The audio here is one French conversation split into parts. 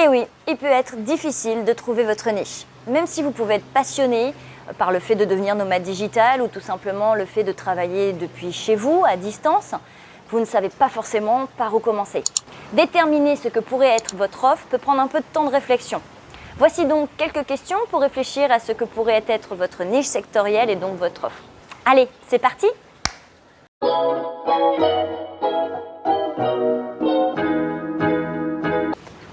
Et oui, il peut être difficile de trouver votre niche. Même si vous pouvez être passionné par le fait de devenir nomade digital ou tout simplement le fait de travailler depuis chez vous, à distance, vous ne savez pas forcément par où commencer. Déterminer ce que pourrait être votre offre peut prendre un peu de temps de réflexion. Voici donc quelques questions pour réfléchir à ce que pourrait être votre niche sectorielle et donc votre offre. Allez, c'est parti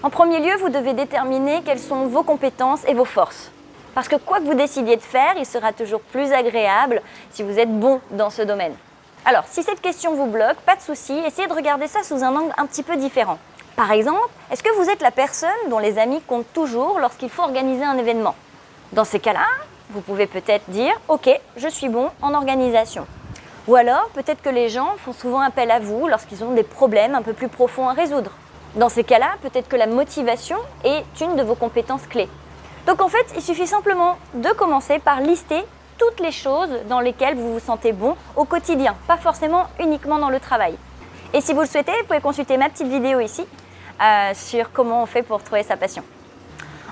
En premier lieu, vous devez déterminer quelles sont vos compétences et vos forces. Parce que quoi que vous décidiez de faire, il sera toujours plus agréable si vous êtes bon dans ce domaine. Alors, si cette question vous bloque, pas de souci, essayez de regarder ça sous un angle un petit peu différent. Par exemple, est-ce que vous êtes la personne dont les amis comptent toujours lorsqu'il faut organiser un événement? Dans ces cas-là, vous pouvez peut-être dire « Ok, je suis bon en organisation ». Ou alors, peut-être que les gens font souvent appel à vous lorsqu'ils ont des problèmes un peu plus profonds à résoudre. Dans ces cas-là, peut-être que la motivation est une de vos compétences clés. Donc en fait, il suffit simplement de commencer par lister toutes les choses dans lesquelles vous vous sentez bon au quotidien, pas forcément uniquement dans le travail. Et si vous le souhaitez, vous pouvez consulter ma petite vidéo ici euh, sur comment on fait pour trouver sa passion.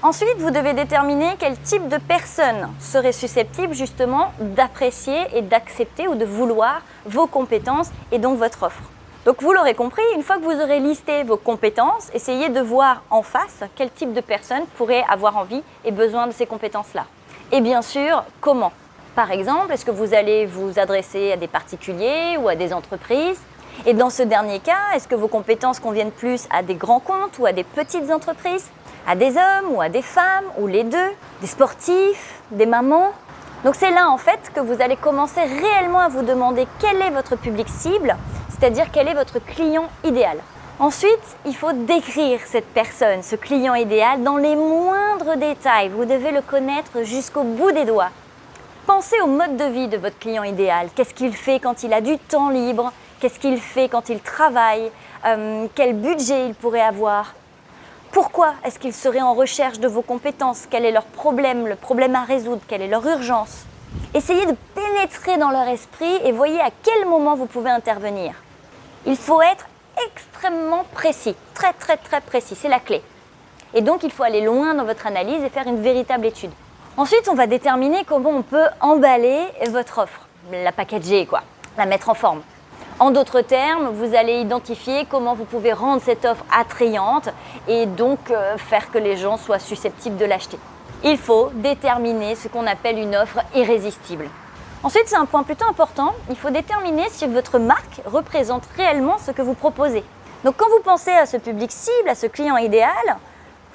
Ensuite, vous devez déterminer quel type de personne serait susceptible justement d'apprécier et d'accepter ou de vouloir vos compétences et donc votre offre. Donc vous l'aurez compris, une fois que vous aurez listé vos compétences, essayez de voir en face quel type de personne pourrait avoir envie et besoin de ces compétences-là. Et bien sûr, comment? Par exemple, est-ce que vous allez vous adresser à des particuliers ou à des entreprises? Et dans ce dernier cas, est-ce que vos compétences conviennent plus à des grands comptes ou à des petites entreprises? À des hommes ou à des femmes ou les deux? Des sportifs Des mamans? Donc c'est là en fait que vous allez commencer réellement à vous demander quel est votre public cible c'est-à-dire quel est votre client idéal. Ensuite, il faut décrire cette personne, ce client idéal, dans les moindres détails. Vous devez le connaître jusqu'au bout des doigts. Pensez au mode de vie de votre client idéal. Qu'est-ce qu'il fait quand il a du temps libre? Qu'est-ce qu'il fait quand il travaille? Euh, Quel budget il pourrait avoir? Pourquoi est-ce qu'il serait en recherche de vos compétences? Quel est leur problème, le problème à résoudre? Quelle est leur urgence? Essayez de pénétrer dans leur esprit et voyez à quel moment vous pouvez intervenir. Il faut être extrêmement précis, très très très précis, c'est la clé. Et donc il faut aller loin dans votre analyse et faire une véritable étude. Ensuite, on va déterminer comment on peut emballer votre offre, la packager quoi, la mettre en forme. En d'autres termes, vous allez identifier comment vous pouvez rendre cette offre attrayante et donc euh, faire que les gens soient susceptibles de l'acheter. Il faut déterminer ce qu'on appelle une offre irrésistible. Ensuite, c'est un point plutôt important, il faut déterminer si votre marque représente réellement ce que vous proposez. Donc quand vous pensez à ce public cible, à ce client idéal,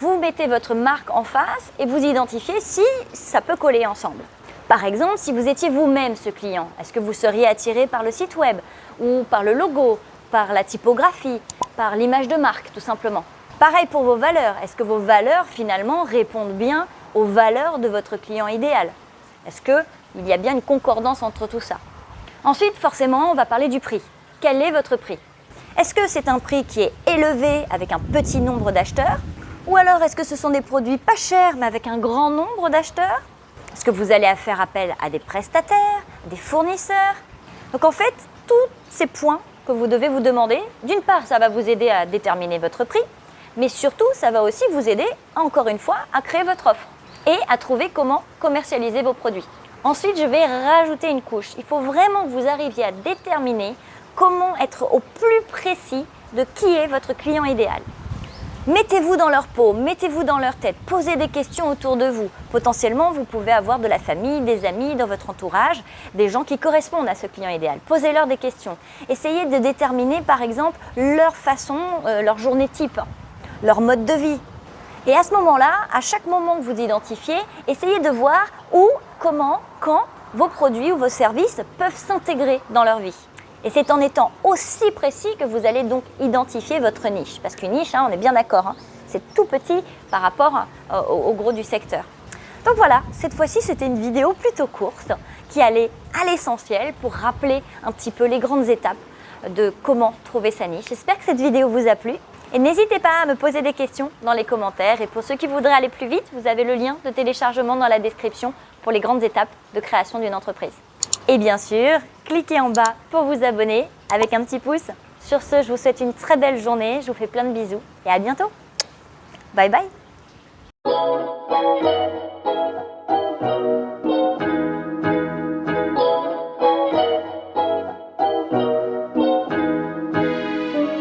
vous mettez votre marque en face et vous identifiez si ça peut coller ensemble. Par exemple, si vous étiez vous-même ce client, est-ce que vous seriez attiré par le site web ou par le logo, par la typographie, par l'image de marque tout simplement? Pareil pour vos valeurs, est-ce que vos valeurs finalement répondent bien aux valeurs de votre client idéal? Est-ce que il y a bien une concordance entre tout ça. Ensuite, forcément, on va parler du prix. Quel est votre prix? Est-ce que c'est un prix qui est élevé avec un petit nombre d'acheteurs? Ou alors est-ce que ce sont des produits pas chers mais avec un grand nombre d'acheteurs? Est-ce que vous allez faire appel à des prestataires, des fournisseurs? Donc en fait, tous ces points que vous devez vous demander, d'une part, ça va vous aider à déterminer votre prix, mais surtout, ça va aussi vous aider, encore une fois, à créer votre offre et à trouver comment commercialiser vos produits. Ensuite, je vais rajouter une couche. Il faut vraiment que vous arriviez à déterminer comment être au plus précis de qui est votre client idéal. Mettez-vous dans leur peau, mettez-vous dans leur tête, posez des questions autour de vous. Potentiellement, vous pouvez avoir de la famille, des amis dans votre entourage, des gens qui correspondent à ce client idéal. Posez-leur des questions. Essayez de déterminer par exemple leur façon, euh, leur journée type, leur mode de vie. Et à ce moment-là, à chaque moment que vous identifiez, essayez de voir où comment, quand vos produits ou vos services peuvent s'intégrer dans leur vie. Et c'est en étant aussi précis que vous allez donc identifier votre niche. Parce qu'une niche, hein, on est bien d'accord, hein, c'est tout petit par rapport euh, au, gros du secteur. Donc voilà, cette fois-ci c'était une vidéo plutôt courte qui allait à l'essentiel pour rappeler un petit peu les grandes étapes de comment trouver sa niche. J'espère que cette vidéo vous a plu et n'hésitez pas à me poser des questions dans les commentaires. Et pour ceux qui voudraient aller plus vite, vous avez le lien de téléchargement dans la description pour les grandes étapes de création d'une entreprise. Et bien sûr, cliquez en bas pour vous abonner avec un petit pouce. Sur ce, je vous souhaite une très belle journée, je vous fais plein de bisous et à bientôt Bye bye